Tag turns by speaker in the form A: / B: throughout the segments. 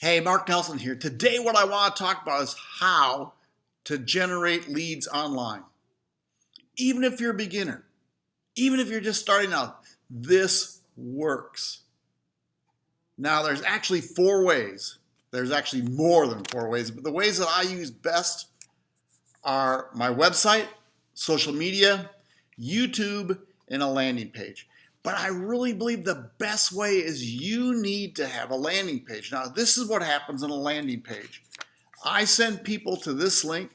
A: Hey, Mark Nelson here. Today what I want to talk about is how to generate leads online. Even if you're a beginner, even if you're just starting out, this works. Now there's actually four ways. There's actually more than four ways, but the ways that I use best are my website, social media, YouTube, and a landing page. But I really believe the best way is you need to have a landing page. Now, this is what happens on a landing page. I send people to this link,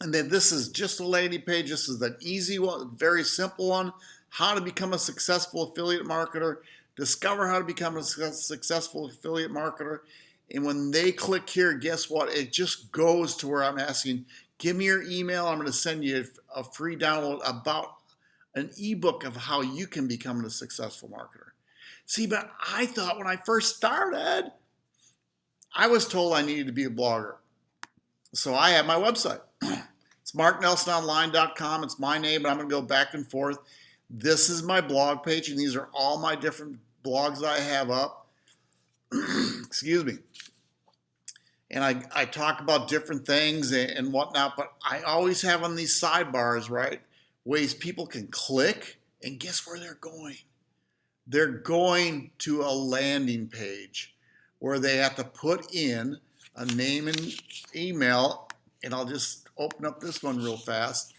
A: and then this is just a landing page. This is an easy one, very simple one. How to become a successful affiliate marketer, discover how to become a successful affiliate marketer. And when they click here, guess what? It just goes to where I'm asking, give me your email. I'm going to send you a free download about an ebook of how you can become a successful marketer. See, but I thought when I first started, I was told I needed to be a blogger. So I have my website. it's marknelsononline.com. It's my name, but I'm going to go back and forth. This is my blog page, and these are all my different blogs that I have up. Excuse me. And I, I talk about different things and, and whatnot, but I always have on these sidebars, right? Ways people can click, and guess where they're going? They're going to a landing page where they have to put in a name and email, and I'll just open up this one real fast.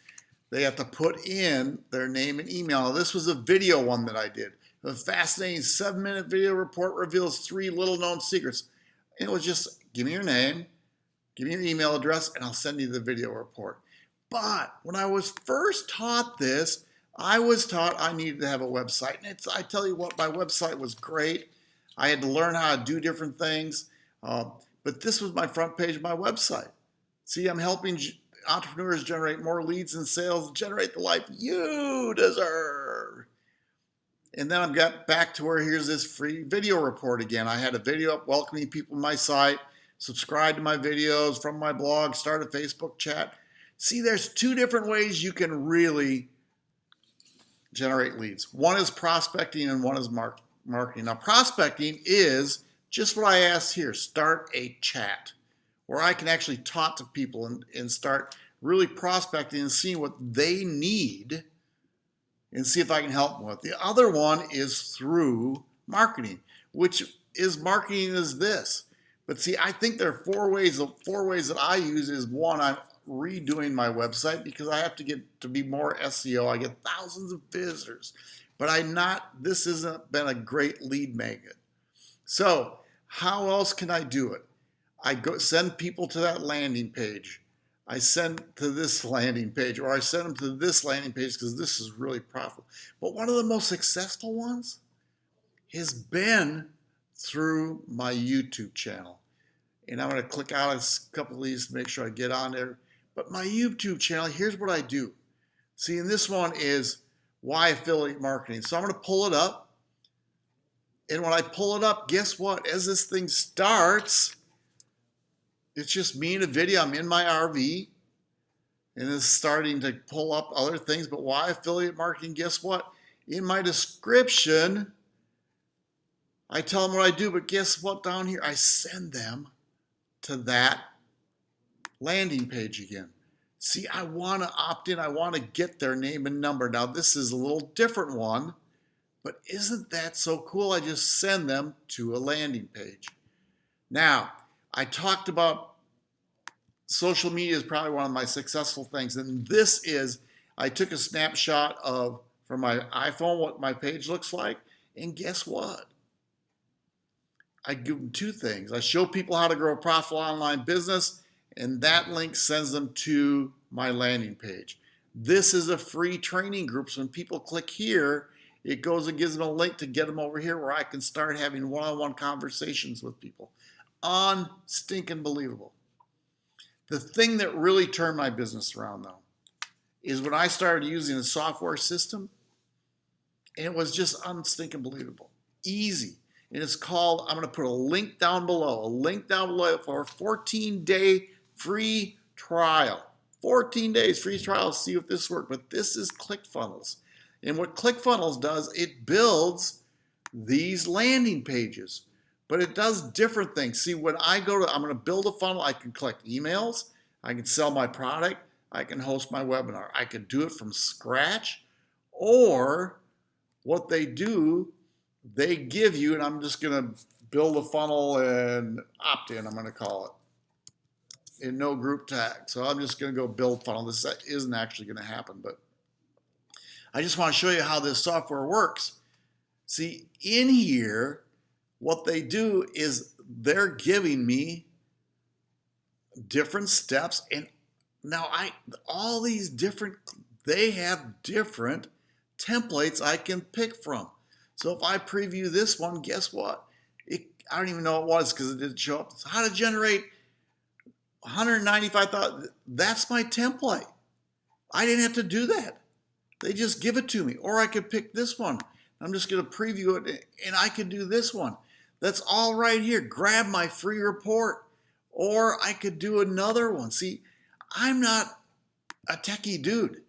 A: They have to put in their name and email. This was a video one that I did. A fascinating seven minute video report reveals three little known secrets. And it was just give me your name, give me your email address, and I'll send you the video report. But when I was first taught this, I was taught I needed to have a website. And it's, I tell you what, my website was great. I had to learn how to do different things. Uh, but this was my front page of my website. See, I'm helping entrepreneurs generate more leads and sales, generate the life you deserve. And then I've got back to where here's this free video report again. I had a video up welcoming people to my site, subscribe to my videos from my blog, start a Facebook chat. See, there's two different ways you can really generate leads. One is prospecting and one is mark marketing. Now, prospecting is just what I asked here, start a chat where I can actually talk to people and, and start really prospecting and seeing what they need and see if I can help them with. The other one is through marketing, which is marketing is this. But see, I think there are four ways, the four ways that I use is one, I'm redoing my website because I have to get to be more SEO. I get thousands of visitors, but I not, this hasn't been a great lead magnet. So how else can I do it? I go send people to that landing page. I send to this landing page or I send them to this landing page because this is really profitable. But one of the most successful ones has been through my YouTube channel. And I'm going to click out a couple of these to make sure I get on there. But my YouTube channel, here's what I do. See, and this one is why affiliate marketing. So I'm going to pull it up. And when I pull it up, guess what? As this thing starts, it's just me in a video. I'm in my RV and it's starting to pull up other things. But why affiliate marketing? Guess what? In my description, I tell them what I do, but guess what down here? I send them to that landing page again. See, I want to opt in. I want to get their name and number. Now, this is a little different one, but isn't that so cool? I just send them to a landing page. Now, I talked about social media is probably one of my successful things. And this is, I took a snapshot of, from my iPhone, what my page looks like. And guess what? I give them two things. I show people how to grow a profitable online business and that link sends them to my landing page. This is a free training group, so when people click here, it goes and gives them a link to get them over here where I can start having one-on-one -on -one conversations with people. On stinking believable. The thing that really turned my business around though, is when I started using the software system, and it was just unstinking believable. Easy. And it's called, I'm gonna put a link down below, a link down below for a 14 day free trial. 14 days free trial see if this works. But this is ClickFunnels. And what ClickFunnels does, it builds these landing pages but it does different things. See, when I go to, I'm going to build a funnel, I can collect emails, I can sell my product, I can host my webinar. I can do it from scratch, or what they do, they give you, and I'm just going to build a funnel and opt-in, I'm going to call it, in no group tag. So I'm just going to go build funnel. This isn't actually going to happen, but I just want to show you how this software works. See, in here, what they do is they're giving me different steps and now I all these different they have different templates I can pick from. So if I preview this one, guess what? It, I don't even know what it was because it didn't show up. It's how to generate 195,000. That's my template. I didn't have to do that. They just give it to me. Or I could pick this one. I'm just going to preview it and I could do this one. That's all right here. Grab my free report. Or I could do another one. See, I'm not a techie dude.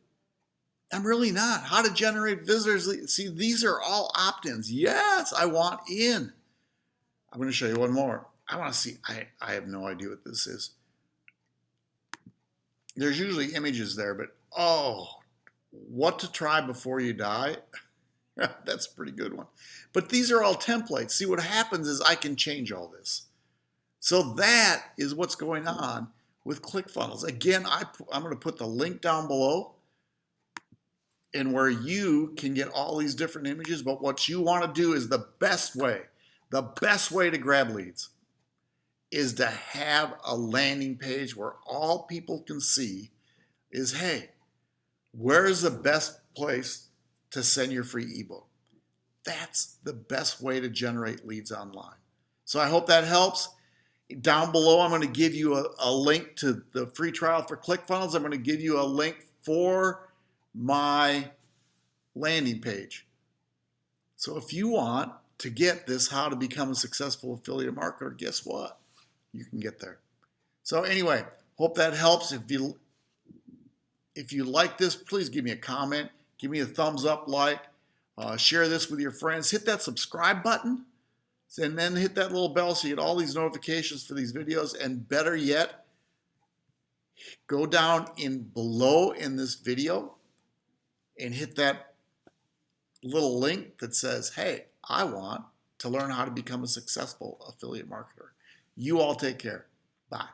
A: I'm really not. How to generate visitors. See, these are all opt-ins. Yes, I want in. I'm going to show you one more. I want to see. I, I have no idea what this is. There's usually images there, but oh, what to try before you die. That's a pretty good one. But these are all templates. See, what happens is I can change all this. So that is what's going on with ClickFunnels. Again, I, I'm going to put the link down below and where you can get all these different images. But what you want to do is the best way, the best way to grab leads is to have a landing page where all people can see is, hey, where is the best place to send your free ebook? That's the best way to generate leads online. So I hope that helps. Down below, I'm going to give you a, a link to the free trial for ClickFunnels. I'm going to give you a link for my landing page. So if you want to get this how to become a successful affiliate marketer, guess what? You can get there. So anyway, hope that helps. If you if you like this, please give me a comment. Give me a thumbs up, like, uh, share this with your friends. Hit that subscribe button and then hit that little bell so you get all these notifications for these videos. And better yet, go down in below in this video and hit that little link that says, hey, I want to learn how to become a successful affiliate marketer. You all take care. Bye.